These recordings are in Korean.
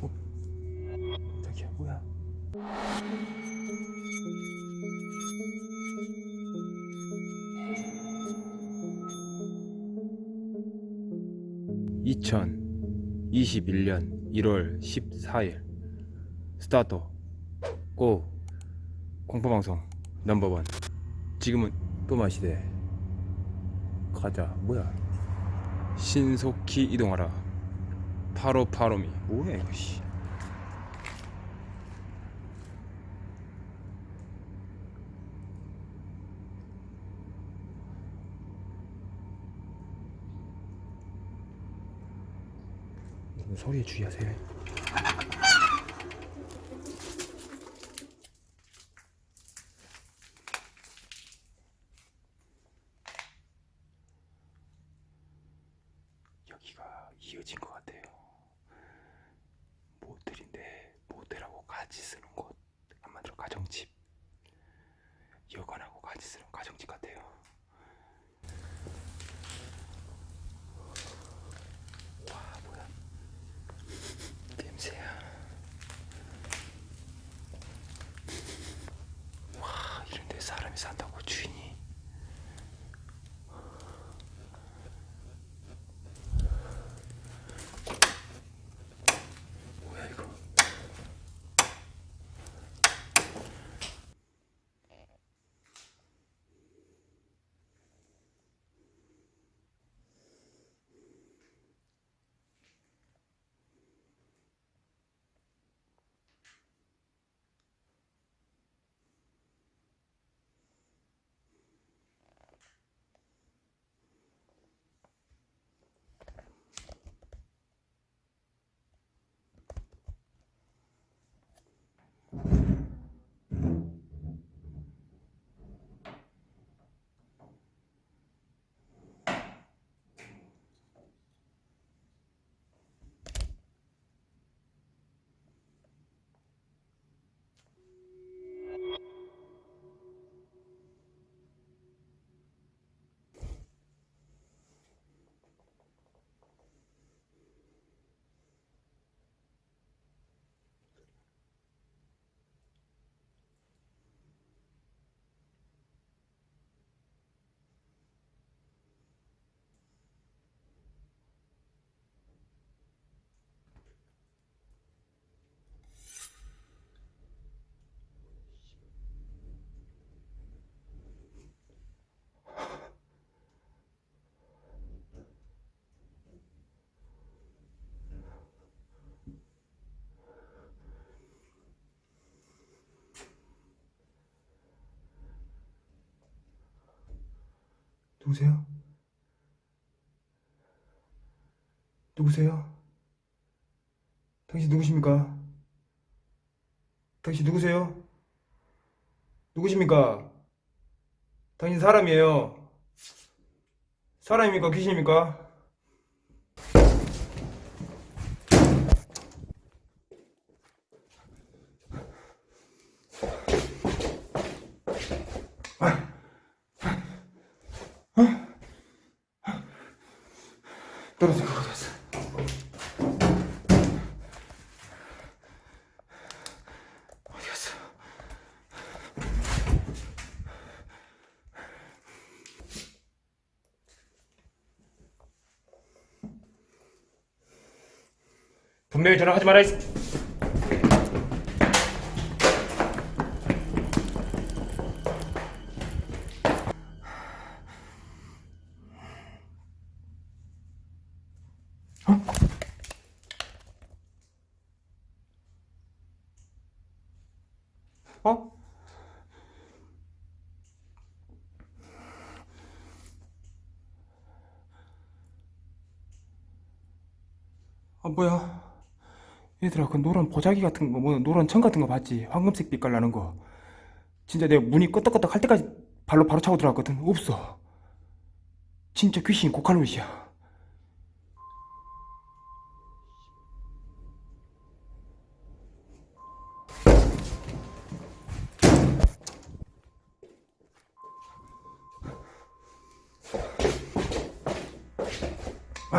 어? 저기야 뭐야? (2021년 1월 14일) 스타트. 고. 공포방송 넘버원. 지금은 또 마시대. 가자. 뭐야 신속히 이동하라. 파로파로미. 뭐야 이거 씨. 소리에 주의하세요 여기가 이 누구세요? 누구세요? 당신 누구십니까? 당신 누구세요? 누구십니까? 당신 사람이에요. 사람입니까? 귀신입니까? 떨어진 것 같았어. 어디 갔어? 분명히 전화하지 말아. 이 어? 아 뭐야 얘들아 그 노란 보자기 같은 거 뭐 노란 천 같은 거 봤지? 황금색 빛깔 나는 거. 진짜 내가 문이 끄덕끄덕 할 때까지 발로 바로 차고 들어갔거든. 없어. 진짜 귀신 고칼로리야 어?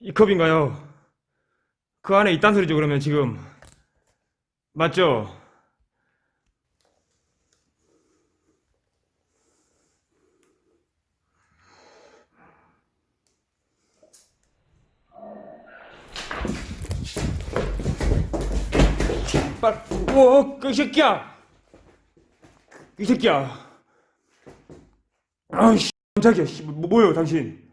이 컵인가요? 그 안에 있단 소리죠, 그러면 지금. 맞죠? 빨리, 오, 그 새끼야! 이 새끼야! 아이씨, 깜짝이야, 씨, 뭐, 뭐예요, 당신?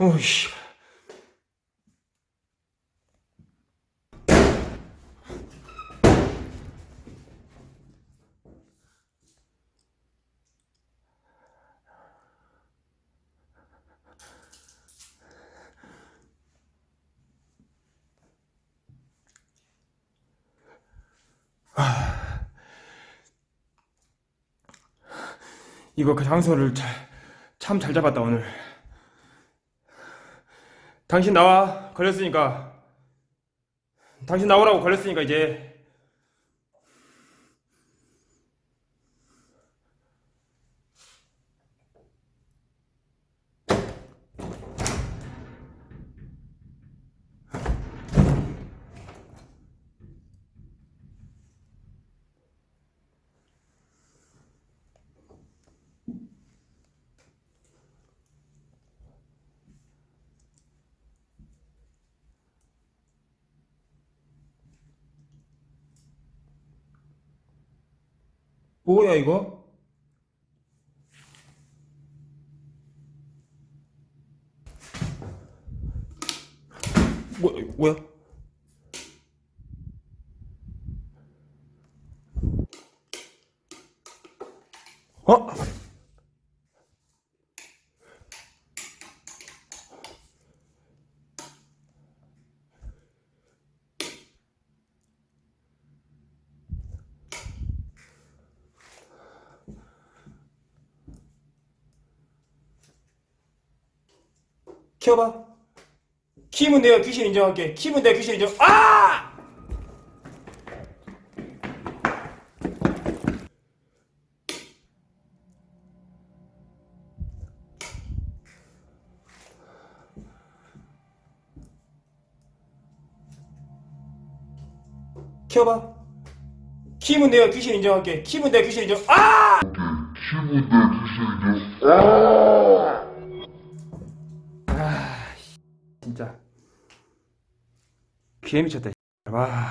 오이씨. 이거 그 장소를 참 잘 잡았다 오늘. 당신 나와 걸렸으니까. 당신 나오라고 걸렸으니까 이제. 뭐야 이거? 뭐 뭐야? 어? 키워봐. 키면 내가 귀신 인정할게. 키면 내가 귀신 인정. 아! 키워봐. 키면 내가 귀신 인정할게. 키면 내가 귀신 인정. 아! 진짜 귀에 미쳤다. 와.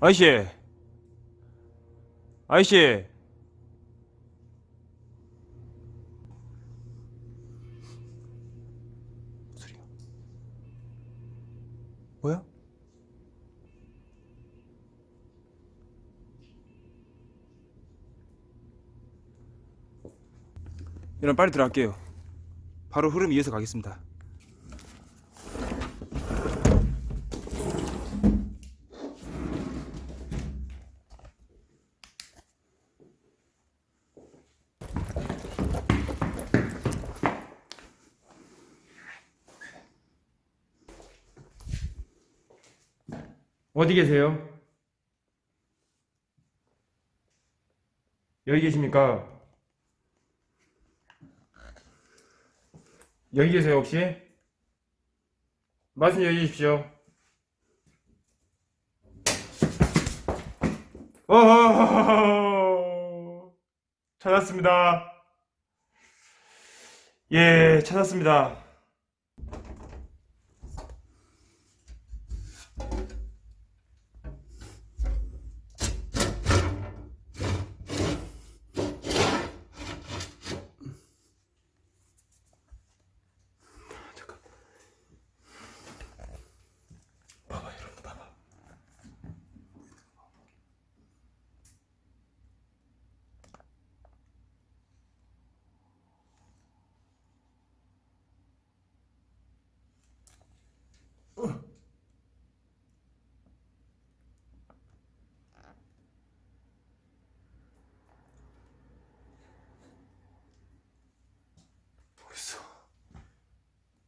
아이씨. 아이씨. 여러분 빨리 들어갈게요. 바로 흐름 이어서 가겠습니다. 어디 계세요? 여기 계십니까? 여기 계세요 혹시? 말씀 여주십시오. 어허허허. 찾았습니다. 예 찾았습니다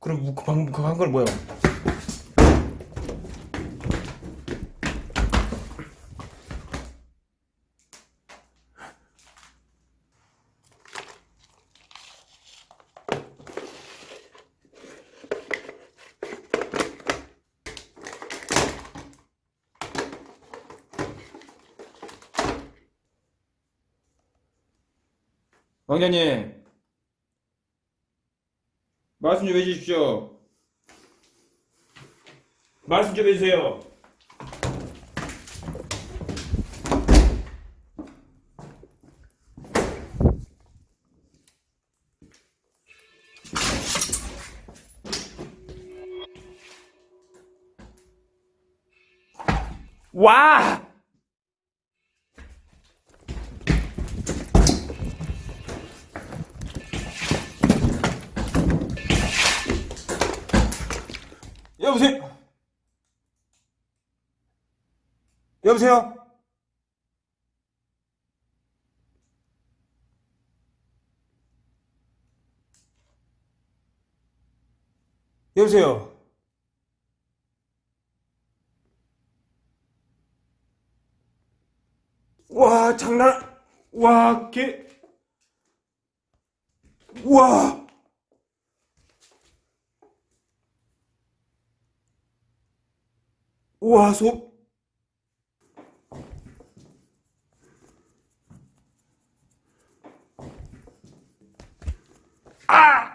그럼 뭐, 그 방금 그거 한건 뭐야? 왕자님 말씀 좀 해주십시오 말씀 좀 해주세요 와! 여보세요? 여보세요? 와, 장난, 와, 개, 와. 와, 속.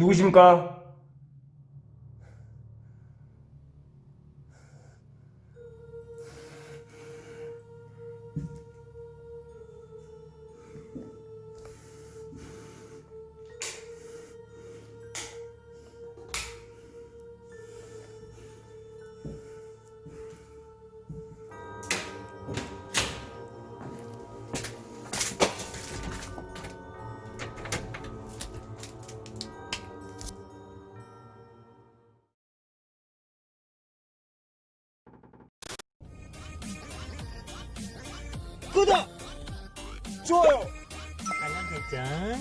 누구십니까? 어.